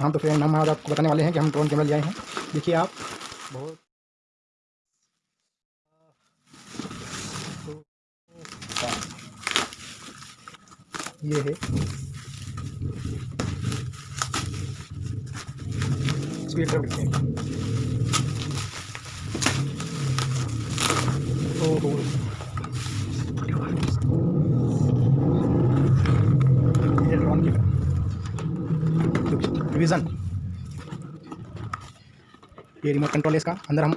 हाँ तो फिर हम आज आपको बताने वाले हैं कि हम ड्रोन कैमरा ले आए हैं। देखिए आप। बहुत ये है। हैं। ये ड्रोन की विज़न ये रिमोट कंट्रोल है इसका। अंदर हम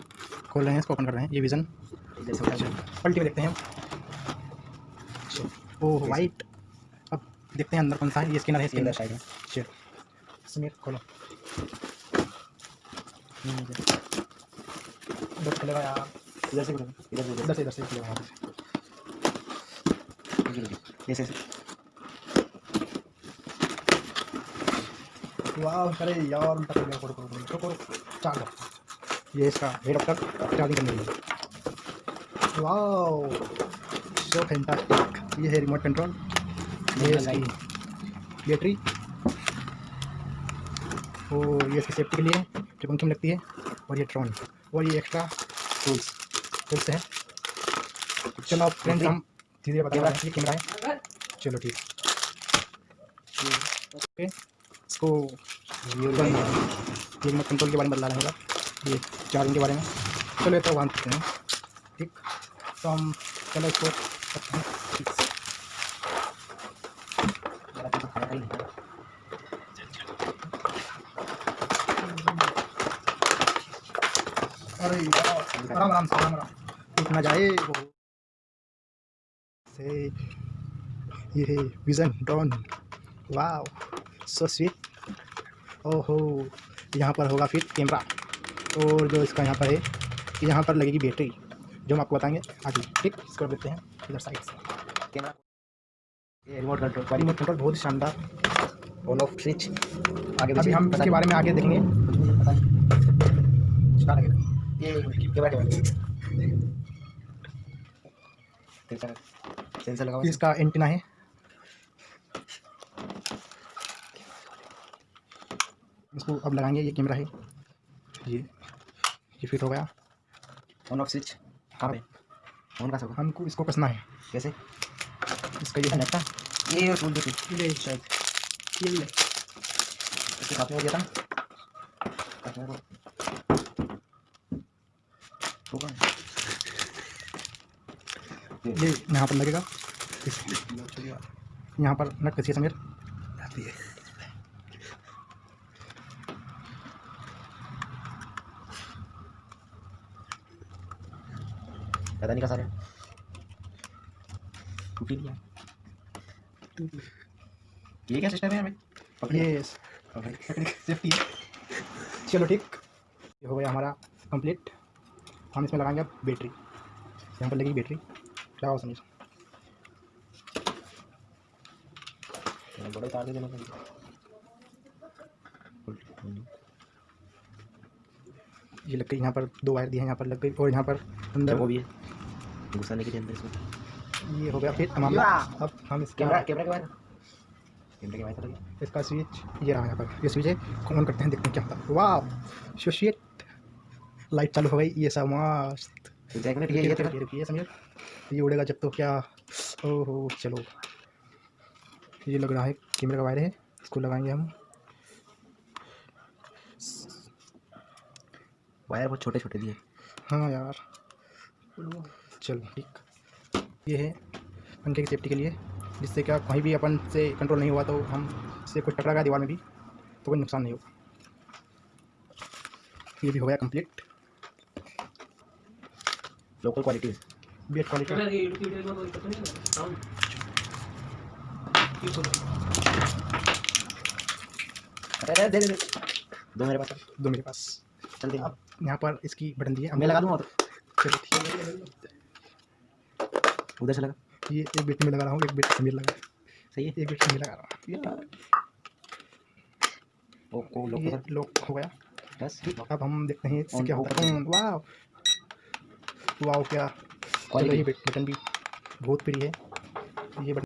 खोल रहे हैं इसको ओपन कर रहे हैं। ये विज़न पलटी में देखते हैं ओह वाइट अब देखते हैं अंदर कौन सा है। ये स्कैनर है स्कैनर साइड में चल समीर खोलो। इधर खुलेगा। यार इधर से। इधर से इधर से इधर से। खुलेगा ऐसे वाह अरे यार उल्टा कर दिया करो करो करो करो करो चार्ज ये इसका हेड अप तक चार्जिंग करने लिए वाह सो फैंटास्टिक ये है रिमोट कंट्रोल ये बैटरी और ये इसकी सेफ्टी के लिए जो पंखी में लगती है और ये ड्रोन और ये एक्स्ट्रा टूल्स टूल्स है. चलो आप फ्रेंड्स हम धीरे धीरे बता रहे हैं कैमरा है। चलो ठीक ओके इसको रिमोट कंट्रोल के बारे में बदला रहे होगा ये चार्जिंग के बारे में। चलो तो वहाँ सकते हैं। ठीक। तो हम चलो इसको तो अरे, आराम आराम से, आराम आराम। टूट जाए से, ये विजन ड्रोन वाह सो स्वीट ओहो यहाँ पर होगा फिर कैमरा और जो इसका यहाँ पर है यहाँ पर लगेगी बैटरी जो हम आपको बताएँगे आगे ठीक इसको देते हैं इधर साइड से कैमरा ये रिमोट कंट्रोल वाली मोट कंट्रोल बहुत ही शानदार ऑन ऑफ़ स्विच आगे अभी हम इसके बारे में आगे देखेंगे ये इसका एंटीना है इसको अब लगाएँगे ये कैमरा है। ये ये फिट हो गया। ऑन ऑफ़ स्विच कहाँ पे? ऑन का सब हमको इसको कसना है। कैसे? इसका ये है। लगता ये और टूल देखिए ये शायद। ये ले। इसके साथ में हो गया था। काटने को होगा। ये। यहाँ पर लगेगा। यहाँ पर नट कसिए समीर। जाती है। पता नहीं का सारे टूट ही। दिया ये क्या सिस्टम है हमें ये सेफ्टी चलो ठीक। ये हो गया हमारा कंप्लीट हम इसमें लगाएँगे अब बैटरी यहाँ पर लगेगी बैटरी लगाओ समीर बड़ा तार देना ये लग गई यहाँ पर दो वायर दिए हैं यहाँ पर लग गई और यहाँ पर अंदर वो भी है। घुसाने के लिए अंदर इसमें ये हो गया फिर मामला। अब हम इसका कैमरा कैमरा के बाहर? कैमरे के बाहर इसका स्विच ये रहा यहाँ पर। ये स्विच है। ऑन करते हैं देखते हैं क्या होता है। वाह शो शिट लाइट चालू हो गई। ये सब मस्त। तो ये समझे? ये उड़ेगा जब तो क्या? ओहो चलो। ये लग रहा है कैमरे का वायर है। इसको लगाएँगे हम। वायर बहुत छोटे छोटे दिए हाँ यार। चलो ठीक। ये है पंखे की सेफ्टी के लिए जिससे क्या कहीं भी अपन से कंट्रोल नहीं हुआ तो हम से कुछ टकरा गया दीवार में भी तो कोई नुकसान नहीं होगा। ये भी हो गया complete local quality best quality अरे दे दे दे। दो मेरे पास। दो मेरे पास। चल दे अब यहाँ पर इसकी बटन दी है। मैं लगा दूँगा तो चलो ठीक है। उधर से लगा। ये एक बेट में लगा रहा हूँ एक बेट समीर लगा। सही है। एक बेट समीर लगा रहा हूँ। लॉक हो गया। बस। अब हम देखते हैं इससे क्या है वाह वाह बटन भी बहुत प्रिय है। ये बटन